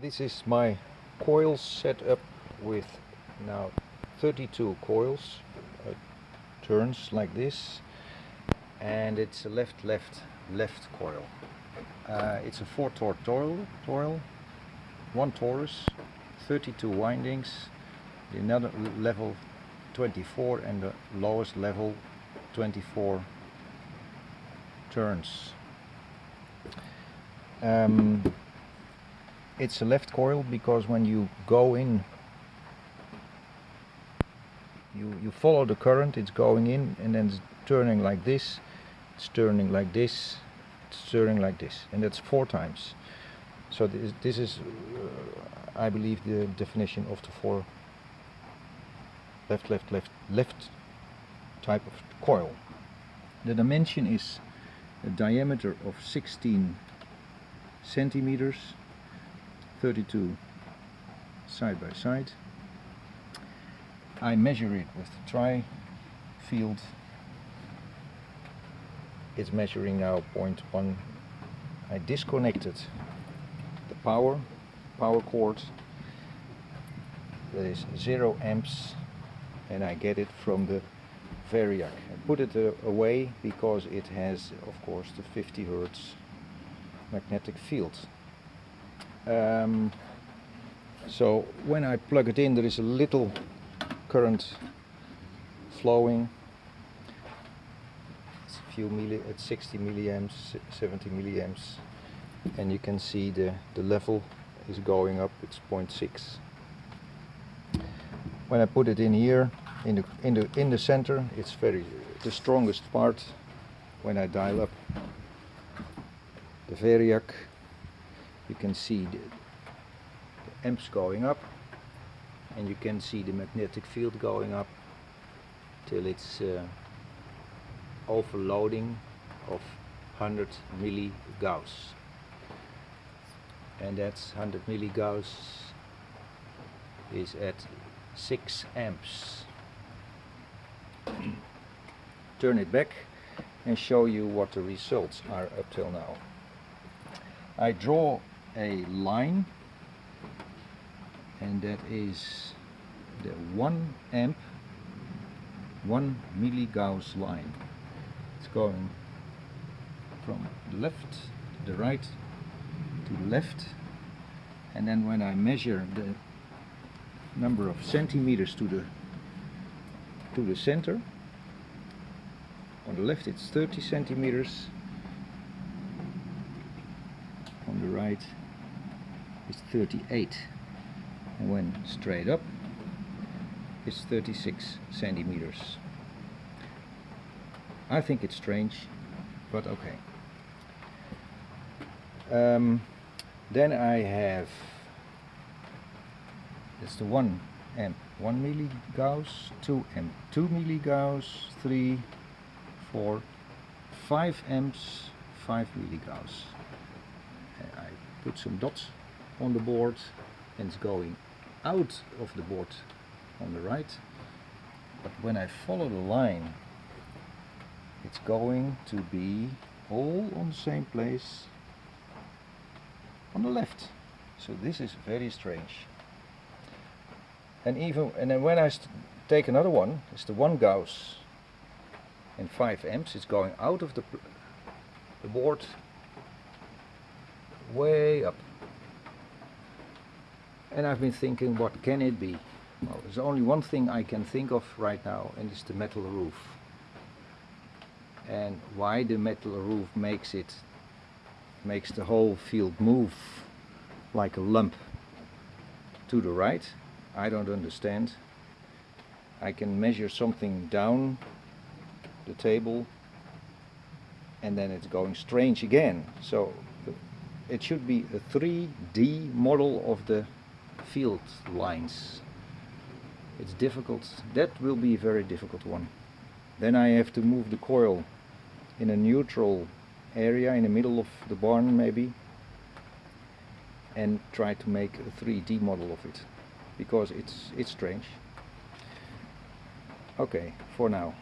This is my coil setup with now 32 coils, uh, turns like this, and it's a left, left, left coil. Uh, it's a 4 torque toil, one torus, 32 windings, the another level 24 and the lowest level 24 turns. Um, it's a left coil because when you go in you, you follow the current it's going in and then it's turning like this it's turning like this it's turning like this and that's four times. So this, this is uh, I believe the definition of the four left left left left type of coil. The dimension is a diameter of 16 centimeters 32 side by side. I measure it with the tri field it's measuring now 0.1 I disconnected the power power cord. That is 0 amps and I get it from the Variac. I put it uh, away because it has of course the 50 Hertz magnetic field um, so when I plug it in there is a little current flowing. It's a few milli at 60 milliamps 70 milliamps. And you can see the the level is going up it's 0.6 when I put it in here in the in the in the center it's very the strongest part when I dial up the Variac you can see the, the amps going up and you can see the magnetic field going up till it's uh, overloading of 100 milligauss. And that's 100 milligauss is at 6 amps. Turn it back and show you what the results are up till now. I draw a line and that is the 1 amp 1 milligauss line. It's going from the left to the right to the left and then when I measure the number of centimeters to the to the center on the left it's 30 centimeters on the right is 38 and when straight up it's 36 centimeters. I think it's strange but okay. Um, then I have it's the 1 amp 1 milligauss 2 amp 2 milligauss 3 4 5 amps 5 milligauss. I put some dots on the board and it's going out of the board on the right. But when I follow the line it's going to be all on the same place on the left. So this is very strange. And even and then when I take another one it's the 1 Gauss and 5 amps it's going out of the, the board way up. And I've been thinking, what can it be? Well, there's only one thing I can think of right now, and it's the metal roof. And why the metal roof makes it, makes the whole field move like a lump to the right, I don't understand. I can measure something down the table and then it's going strange again. So it should be a 3D model of the field lines. It's difficult. That will be a very difficult one. Then I have to move the coil in a neutral area in the middle of the barn maybe and try to make a 3D model of it because it's it's strange. Okay, for now.